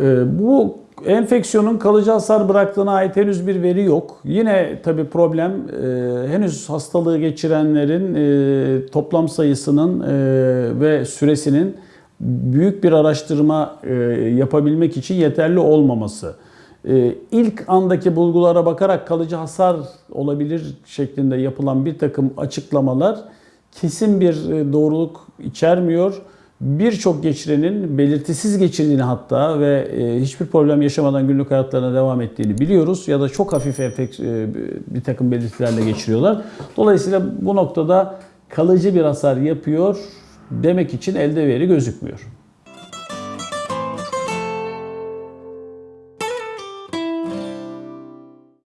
Ee, Bu enfeksiyonun kalıcı hasar bıraktığına ait henüz bir veri yok. Yine tabii problem e, henüz hastalığı geçirenlerin e, toplam sayısının e, ve süresinin büyük bir araştırma yapabilmek için yeterli olmaması. E, İlk andaki bulgulara bakarak kalıcı hasar olabilir şeklinde yapılan bir takım açıklamalar kesin bir doğruluk içermiyor. Birçok geçirenin belirtisiz geçirdiğini hatta ve e, hiçbir problem yaşamadan günlük hayatlarına devam ettiğini biliyoruz. Ya da çok hafif e, bir takım belirtilerle geçiriyorlar. Dolayısıyla bu noktada kalıcı bir hasar yapıyor demek için elde veri gözükmüyor.